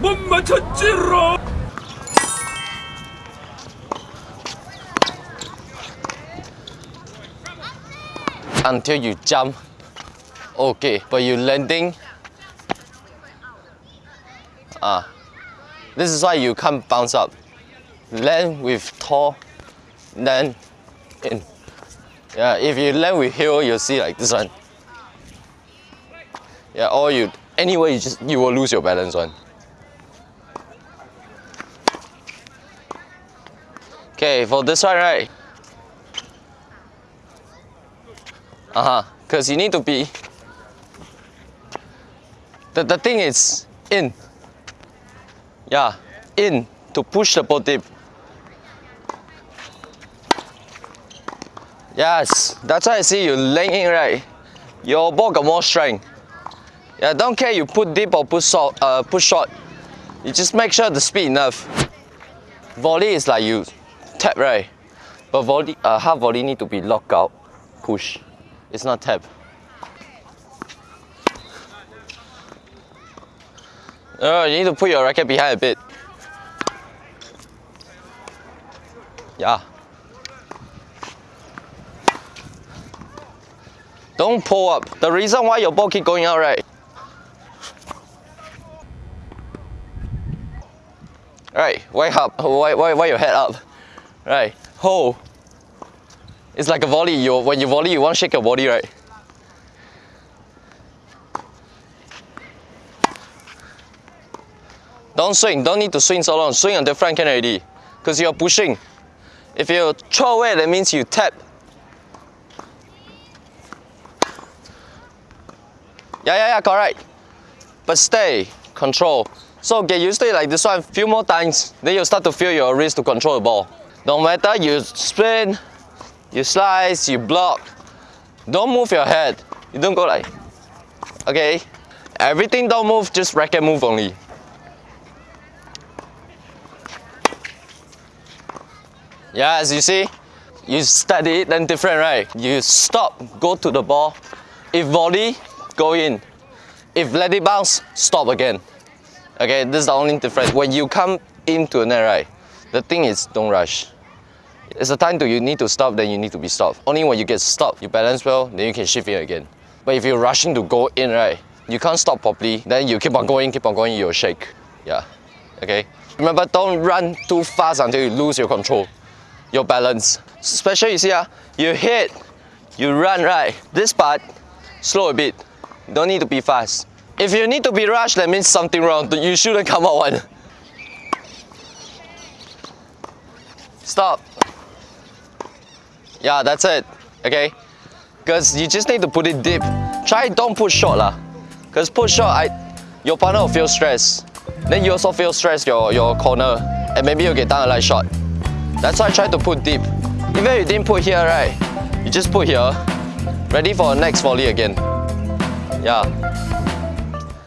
못 맞췄지롱 until you jump. Okay, but you landing. Ah, this is why you can't bounce up. Land with tall, land in. Yeah, if you land with heel, you'll see like this one. Yeah, or you anyway you just you will lose your balance one. Okay, for this one right. Uh-huh. Because you need to be the, the thing is in. Yeah, in to push the boat dip. Yes, that's why I see you laying in right. Your ball got more strength. Yeah, don't care you put deep or put short, uh, put short. You just make sure the speed enough. Volley is like you tap right, but volley, uh, half volley need to be locked out, push. It's not tap. Oh, you need to put your racket behind a bit. Yeah. Don't pull up. The reason why your ball keep going out, right? Right, why up? Why, why, why your head up? Right, hold. It's like a volley. You, when you volley, you want to shake your body, right? Don't swing. Don't need to swing so long. Swing on the front can already. Because you're pushing. If you throw away, that means you tap. Yeah, yeah, yeah, correct. But stay, control. So get used to it like this one, a few more times, then you'll start to feel your wrist to control the ball. No matter you spin, you slice, you block, don't move your head. You don't go like, okay? Everything don't move, just racket move only. Yeah, as you see, you study it, then different, right? You stop, go to the ball. If volley, go in. If let it bounce, stop again. Okay, this is the only difference. When you come into a net, right, the thing is don't rush. It's a time to you need to stop, then you need to be stopped. Only when you get stopped, you balance well, then you can shift in again. But if you're rushing to go in, right, you can't stop properly, then you keep on going, keep on going, you'll shake. Yeah, okay? Remember, don't run too fast until you lose your control, your balance. Especially, you see, uh, you hit, you run, right? This part, slow a bit. Don't need to be fast. If you need to be rushed, that means something wrong. You shouldn't come out one. Stop. Yeah, that's it. Okay? Because you just need to put it deep. Try don't put short lah. Because put short, I, your partner will feel stressed. Then you also feel stressed your, your corner. And maybe you'll get down a light shot. That's why I try to put deep. Even if you didn't put here, right? You just put here. Ready for next volley again. Yeah.